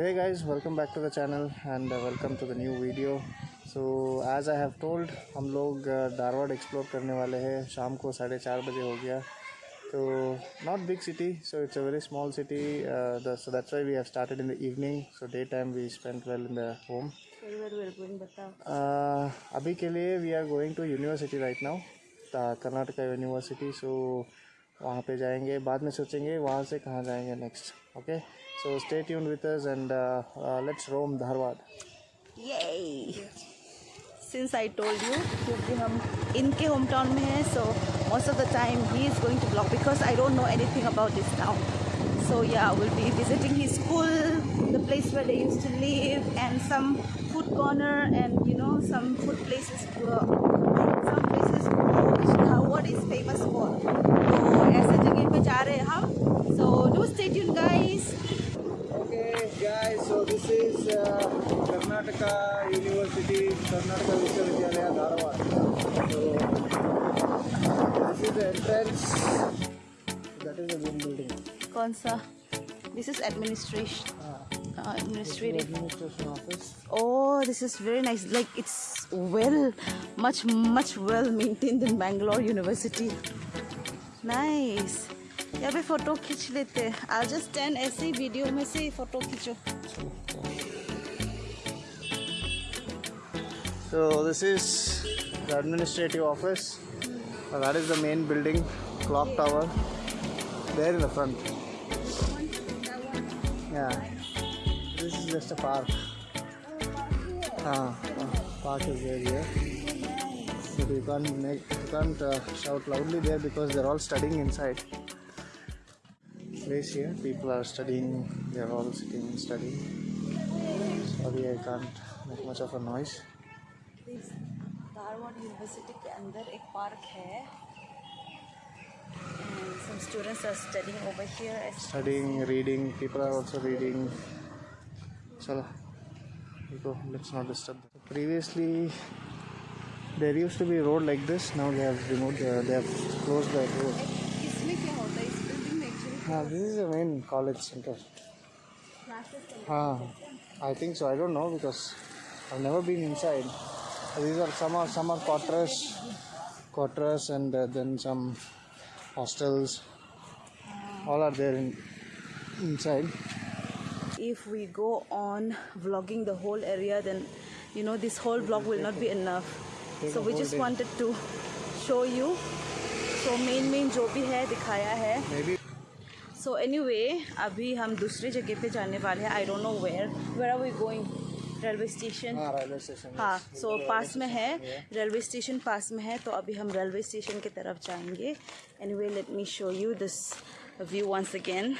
Hey guys welcome back to the channel and welcome to the new video so as I have told हम लोग uh, Dharwad explore करने वाले हैं। शाम को साढ़े चार बजे हो गया। तो not big city so it's a very small city that's why we have started in the evening so day time we spend well in the home अभी के लिए we are going to university right now the Karnataka university so वहाँ पे जाएँगे। बाद में सोचेंगे वहाँ से कहाँ जाएँगे next okay okay? So stay tuned with us and uh, uh, let's roam Dharwad. Yay! Since I told you क्योंकि हम इनके होम टाउन में हैं so most of the time he is going to vlog because I don't know anything about this town. So yeah, we'll be visiting his school, the place where they used to live, and some food corner and you know some food places. Uh, some places what is famous for. तो ऐसे जगह पे जा रहे हैं हम. So do stay tuned, guys. guys so this is uh, Karnataka University Karnataka Vishwavidyalaya Dharwad so this is the entrance that is the main building कौन सा this is administration uh, administrative administration office oh this is very nice like it's well much much well maintained in Bangalore University nice यहाँ पे photo खींच लेते हैं आज just stand ऐसे ही video में से ही फ़ोटो खींचो So this is the administrative office. Uh, that is the main building, clock tower. There in the front. Yeah. This is just a park. Ah, uh, park is there here. But you can't make you can't uh, shout loudly there because they're all studying inside place here people are studying they're all sitting and studying sorry I can't make much of a noise Dharwad university के अंदर एक park है some students are studying over here studying reading people are also reading chalo go let's not disturb them. previously there used to be a road like this now they have removed uh, they have closed that road हाँ this is the main college center. हाँ I think so. I don't know because I've never been inside. These are some are some are quarters, quarters, and uh, then some hostels. All are there in inside. If we go on vlogging the whole area, then you know this whole vlog will not be enough. So we just wanted to show you. So main main जो भी है दिखाया है. Maybe. So any way अभी हम दूसरी जगह पे जाने वाले हैं। I don't know where where are we going railway station हाँ सो पास में है। रेलवे स्टेशन पास में है तो अभी हम रेलवे स्टेशन की तरफ़ जाएँगे। Anyway let me show you this view once again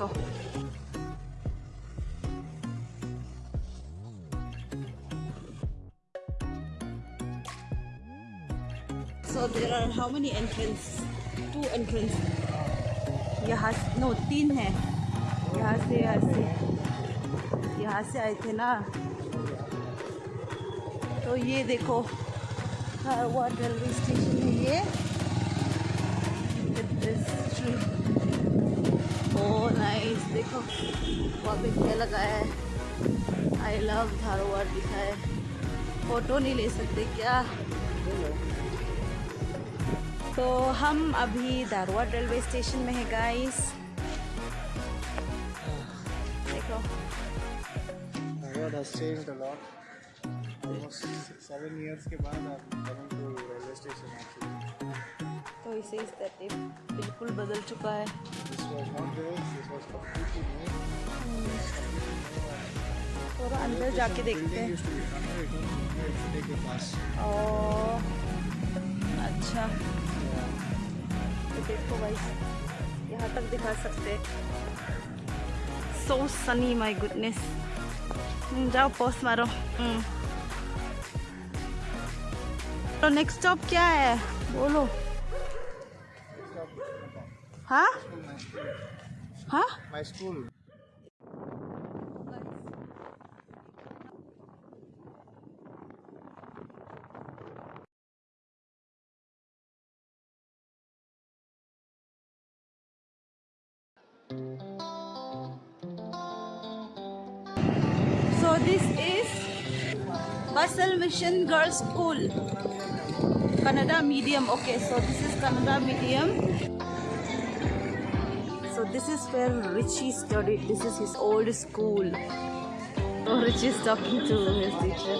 देखो। So there are how many entrance? Two entrance. यहाँ नो तीन है। यहाँ से यहाँ से। यहाँ से आए थे ना। तो ये देखो धारवाड़ रेलवे स्टेशन है ये। देखो वहाँ पे क्या लगाया है। आई लव धारोवर लिखा है। फ़ोटो नहीं ले सकते क्या? तो हम अभी धारोवर रेलवे स्टेशन में है गाइस Almost seven years के बाद आप coming to railway station actually. तो इसे इस तरह बिल्कुल बदल चुका है। थोड़ा अंदर जाके देखते हैं। और अच्छा। तो देखो भाई यहाँ तक दिखा सकते सो सनी माय गुडनेस जाओ पोस्ट मारो। तो नेक्स्ट स्टॉप क्या है? बोलो। हाँ हाँ My school. So this is Basel Mission Girls School. Kannada medium. Okay, so this is Kannada medium So this is where Richie studied. This is his old school. Oh, Richie is talking to his teacher.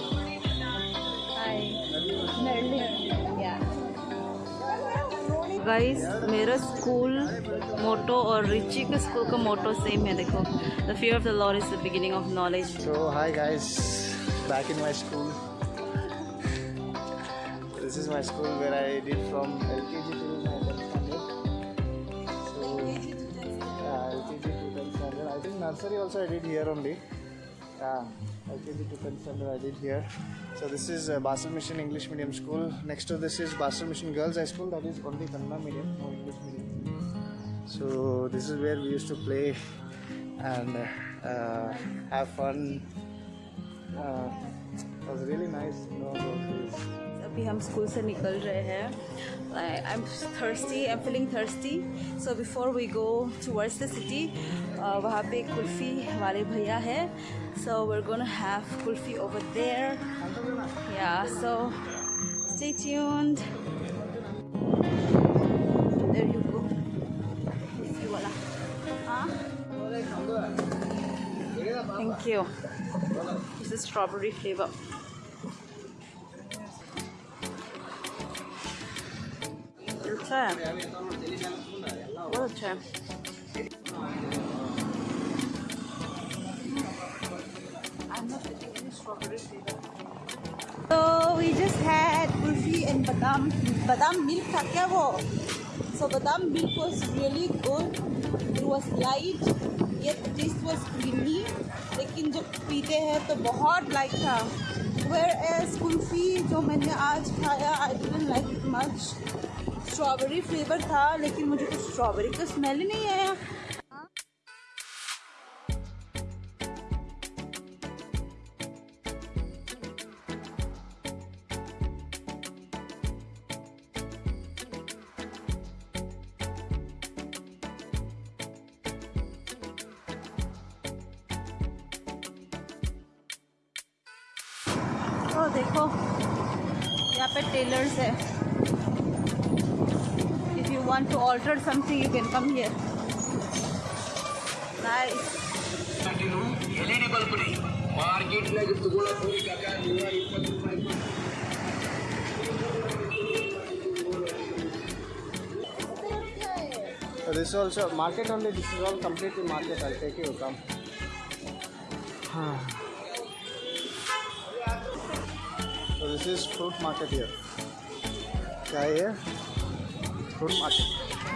Hi. Yeah. Guys मेरा school motto और Richie के school का motto same है देखो the fear of the lord is the beginning of knowledge So hi guys, back in my school. This is my school where I did from LKG nursery also I did here only. Yeah, LKG to 10th standard I did here. So this is uh, Basel Mission English Medium School. Next to this is Basel Mission Girls High School. That is only Kannada medium, no English medium. So this is where we used to play and uh, have fun. Uh, it was really nice, you know. अभी हम school से निकल रहे हैं। I am thirsty I am feeling thirsty so before we go towards the city वहाँ पर कुल्फी वाले भैया है। So we're gonna have kulfi over there yeah so stay tuned there you go वाला हाँ thank you this is strawberry flavour अच्छा है बहुत अच्छा है So we just had kulfi and badam badam milk था क्या वो? Badam milk was really good. It was light, yet the taste was creamy. लेकिन जब पीते हैं तो बहुत लाइट था. Whereas kulfi जो मैंने आज खाया, I didn't like it much. Strawberry flavour था लेकिन मुझे कुछ स्ट्रॉबेरी का स्मेल ही नहीं आया। want to order something, you can come here. Nice. Market में तुम्हारा कोई का काम हुआ इतना this also market only this is all completely market i'll take you come so this is fruit market here क्या है फ्रूट मार्केट।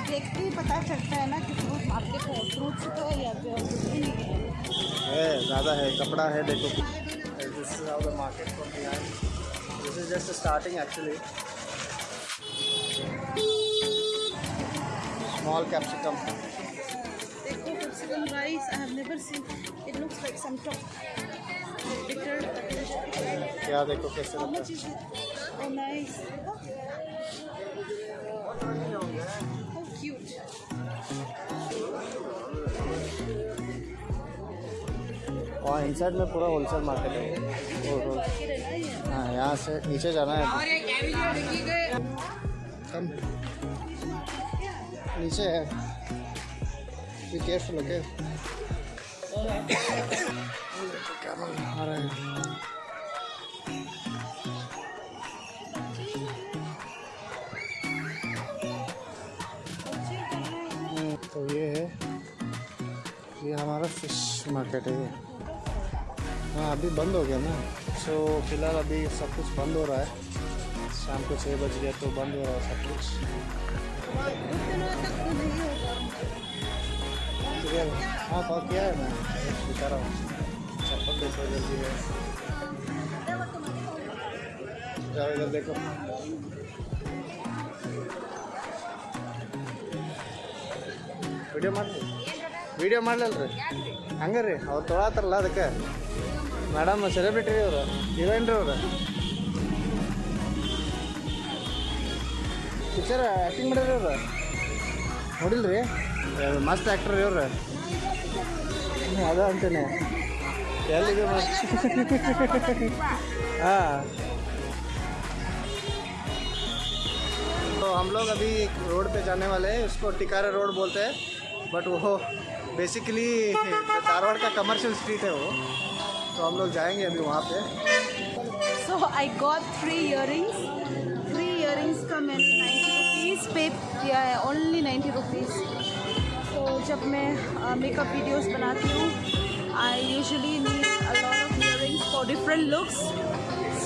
देखते ही पता चलता है ना कि फ्रूट मार्केट है। फ्रूट्स तो है कुछ नहीं है। है ज़्यादा है कपड़ा है देखो। This is how the market from behind this is just starting actually small capsicum देखो capsicum rice I have never seen it looks like some top bitter क्या देखो कैसे how लगता much is it? Oh nice है इन side में पूरा wholesale market है। और और- है, यहाँ से नीचे जाना है। कम नीचे है। केयरफुल ओके आ रहा है। तो ये है। ये हमारा फ़िश मार्केट है। हाँ अभी बंद हो गया ना सो फिलहाल अभी सब कुछ बंद हो रहा है शाम को छः बज गया तो बंद हो रहा है सब कुछ कुछ दिनों तक तो नहीं होगा ठीक है हाँ कॉल किया है मैं बता रहा हूँ चप्पल देखो जल्दी है जाओ इधर देखो ವಿಡಿಯೋ ಮಾಡಿ ವಿಡಿಯೋ ಮಾಡಲಲ್ರಿ ಹಂಗೆ ರೀ ಅವ್ರು ತೊಗೊಳತ್ತಾರಲ್ಲ ಅದಕ್ಕೆ ಮೇಡಮ್ ಸೆಲೆಬ್ರಿಟಿ ರೀ ಅವರು ಹೀರೋಯಿನ್ ರೀ ಅವರು ಪಿಕ್ಚರ್ ಆ್ಯಕ್ಟಿಂಗ್ ಮಾಡ್ಯಾರ ಅವ್ರು ನೋಡಿಲ್ರಿ ಮಸ್ತ್ ಆ್ಯಕ್ಟ್ರ್ ರೀ ಅವ್ರು ಅದ ಅಂತಾನೆ ಎಲ್ಲಿಗೆ हाँ तो हम लोग अभी रोड पे जाने वाले हैं उसको टिकारा रोड बोलते हैं बट वो बेसिकली धारवाड़ का कमर्शियल स्ट्रीट है वो तो हम लोग जाएँगे अभी वहाँ पे। So I got three earrings three earrings का मैंने नाइन्टी रुपीज़ पे किया है ओनली नाइन्टी रुपीज़ तो जब मैं मेकअप वीडियोज़ बनाती हूँ I usually need of earrings for different looks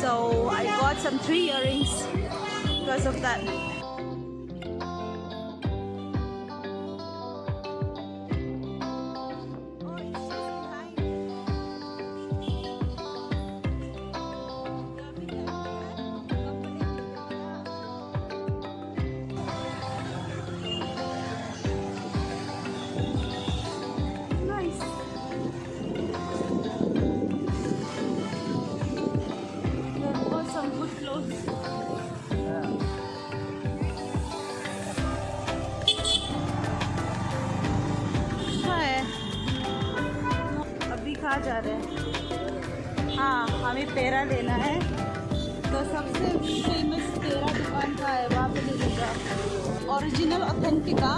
so I got some three earrings because of that पेरा लेना है। तो सबसे फ़ेमस पेरा दुकान का है, वहाँ पे ले लूँगा। Original authentic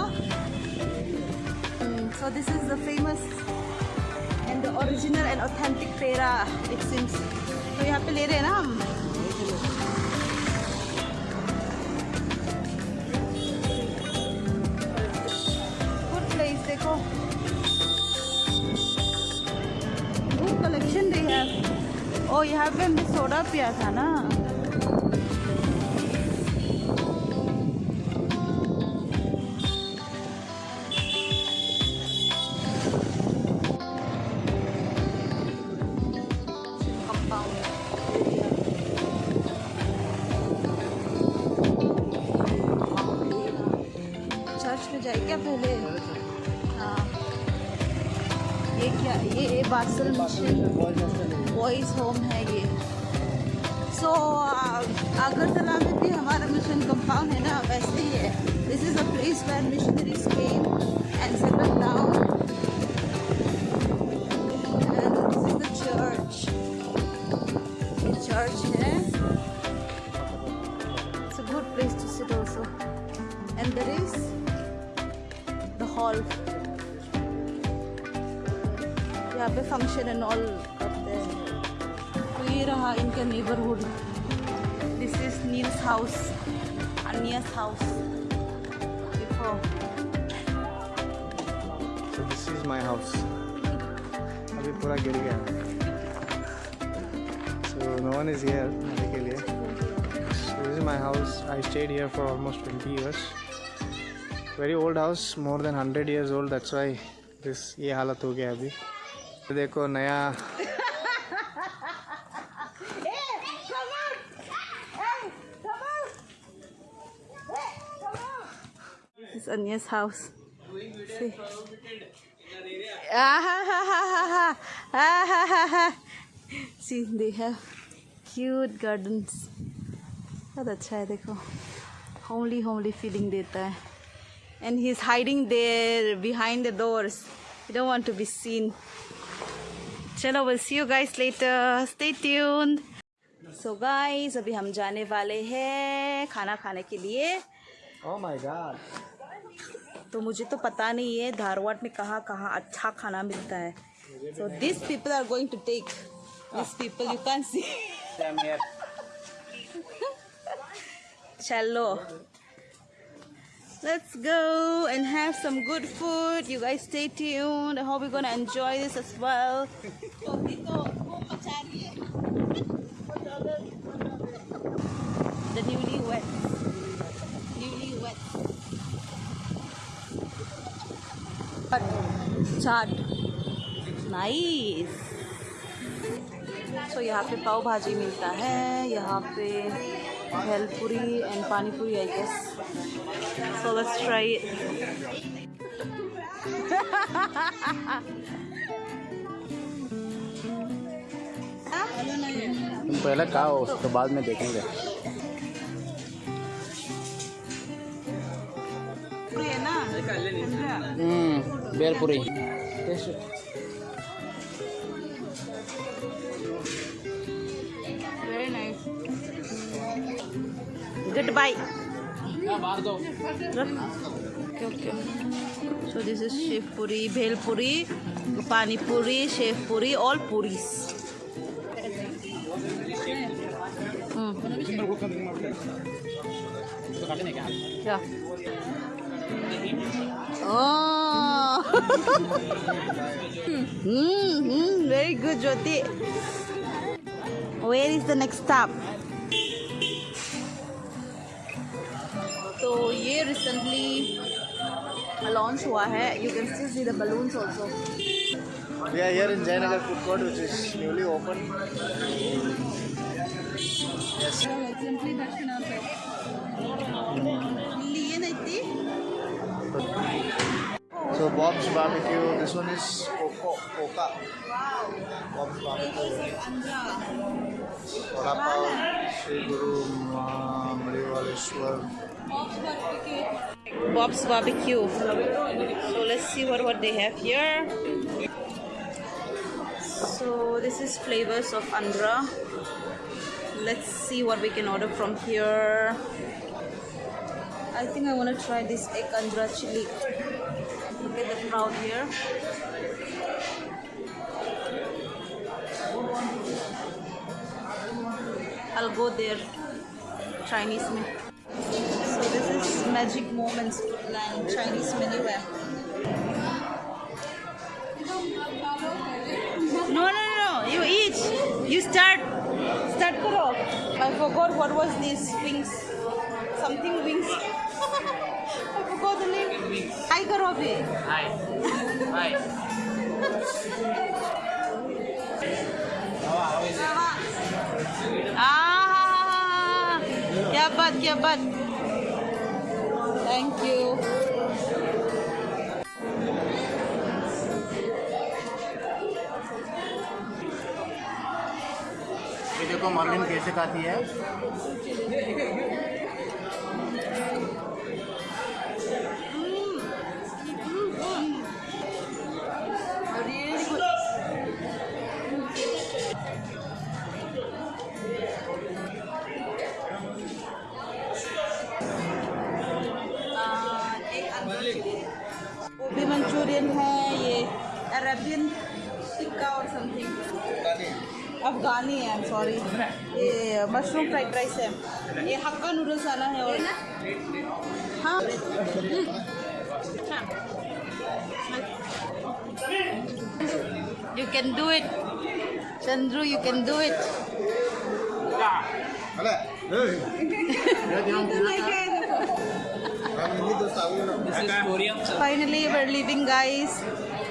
so this is the famous and original and authentic peda it seems तो यहाँ पे ले रहे हैं ना हम? यहाँ पे हमने सोडा पिया था ना। सो अगरतला में भी हमारा मिशन कंपाउंड है ना, वैसे ही है this is a place where missionaries came and settle down and this is the church ये चर्च है It's a good place to sit also. And there is the hall. यहाँ पे फ़ंक्शन एंड ऑल करते हैं तो ये रहा इनके neighbourhood this is Neil's house Annie's house देखो दिस इज़ माय हाउस अभी पूरा गिर गया। So no one is here मेरे के लिए। This is my house I stayed here for almost 20 years very old house more than hundred years old that's why this ये हालत हो गया अभी। देखो, नया Anya's house. See. Ah, ha, ha, ha, ha, ha. Ah, ha, ha, ha. See, they have cute gardens. बहुत अच्छा है देखो होमली होमली फीलिंग देता है and he is hiding there behind the doors you don't want to be seen चलो will see you guys later stay tuned so guys अभी हम जाने वाले हैं खाना खाने के लिए Oh my god. तो मुझे तो पता नहीं है धारवाड़ में कहाँ कहाँ अच्छा खाना मिलता है so this people are going to take this people you can see चलो Let's go and have some good food. You guys stay tuned. I hope you're gonna enjoy this as well. The newly wet. Newly wet. Chaat. Nice so यहाँ पे पाव भाजी मिलता है यहाँ पे bhelpuri and pani puri I guess so let's try तुम पहले खाओ उसके बाद में देखेंगे। Puri. Good bye okay so this is sevpuri bhelpuri panipuri sevpuri all puri क्या Oh. hmm, hmm, very good, Jyoti. Where is the next stop? तो ये रिसेंटली लॉन्च हुआ है you can still see the balloons also We are here in Jayanagar food court which is newly opened. Yes. लिए नहीं थी So Bob's Barbecue, this one is Coco, Coca. Bob's Barbecue. Vada Pav, Sri Guru Marivaleshwar. Bob's Barbecue. So let's see what, what they have here. So this is flavors of Andhra. Let's see what we can order from here. I think I want to try this egg andra chili. Look at the crowd here. I'll go there. Chinese menu. So this is Magic Moments land Chinese menu. No, no, no, you eat. You start. Start karo. I forgot what was this wings. Something wings. The name. Hi करो अभी. Hi. Hi. Ah, क्या बात क्या बात. Thank you. ये देखो Merlin कैसे खाती है गोभी मंचूरियन है ये अरेबियन टिक्का और समथिंग अफगानी। है आई सॉरी ये मशरूम फ्राइड राइस है। ये हक्का नूडल्स आना है और हाँ। You can do it. Chandru, you can do it. This is Korean. Finally, we're leaving, guys.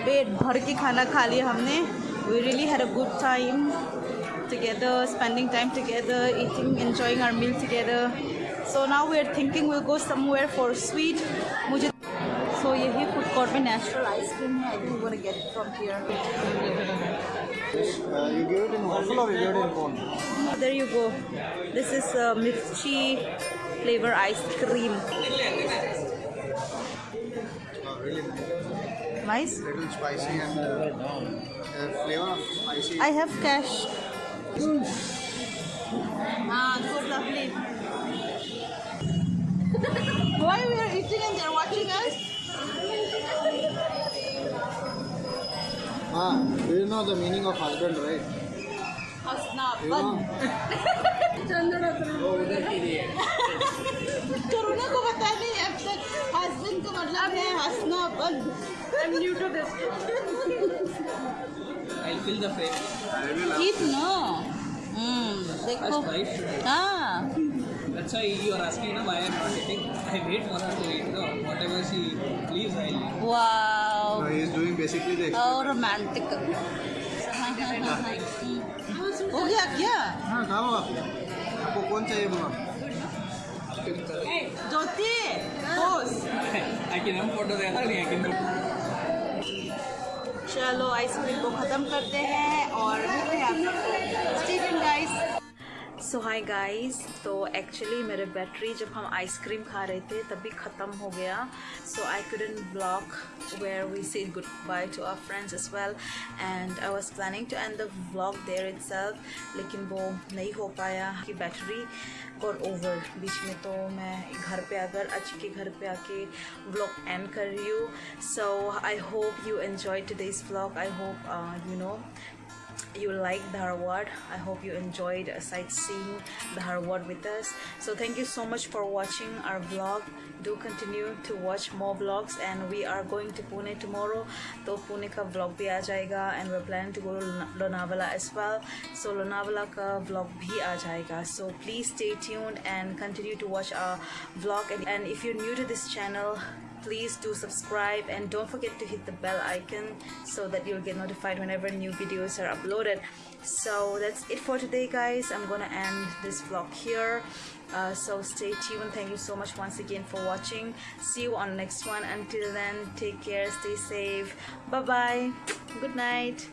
पेट भर के खाना खा लिया हमने We really had a good time together, spending time together, eating, enjoying our meal together. So now we're thinking we'll go somewhere for sweet. मुझे so यही food court में natural ice cream है I think gonna get from here Uh, you give it in waffle or you give it in cone? There you go. This is uh, mirchi flavor ice cream. really nice. Little spicy and uh, uh, flavor spicy. I have cash. Mm. Ah, this is lovely. Why we are eating and they're watching us? ah, do you know the meaning of husband, right? Oh, husband. Karuna को पता नहीं अब तक husband का मतलब है हंसना बंद I'm new to this. I'll fill the frame. Keep no. Hmm. देखो. First wife should. हाँ. That's why you are asking na why I'm not eating. I wait for her to eat. No, whatever she leaves, I'll eat. Wow. So he is doing basically the Oh, romantic. हो गया क्या हाँ खाओ आप आपको कौन चाहिए बोला ज्योति आखिर हम फ़ोटो देखा नहीं आखिर चलो आइसक्रीम को ख़त्म करते हैं और मिलते हैं आप सबको Stephen guys so hi guys तो एक्चुअली मेरे बैटरी जब हम आइसक्रीम खा रहे थे तभी ख़त्म हो गया। So I couldn't vlog where we say good bye to our friends as well and I was planning to end the vlog there itself लेकिन वो नहीं हो पाया कि बैटरी और ओवर बीच में तो मैं घर पे अगर, आज के घर पे आके व्लॉग एंड कर रही हूँ। So I hope you enjoy to this vlog I hope you know you like Dharwad. I hope you enjoyed sightseeing Dharwad with us. So thank you so much for watching our vlog. Do continue to watch more vlogs and we are going to Pune tomorrow. तो पुणे का vlog भी आ जाएगा and we're planning to go to Lonavala as well. So Lonavala का vlog भी आ जाएगा. So please stay tuned and continue to watch our vlog. And, and if you're new to this channel, please do subscribe and don't forget to hit the bell icon so that you'll get notified whenever new videos are uploaded. So that's it for today guys. I'm gonna end this vlog here. Uh, so stay tuned. Thank you so much once again for watching. See you on next one. Until then take care. Stay safe. Bye bye good night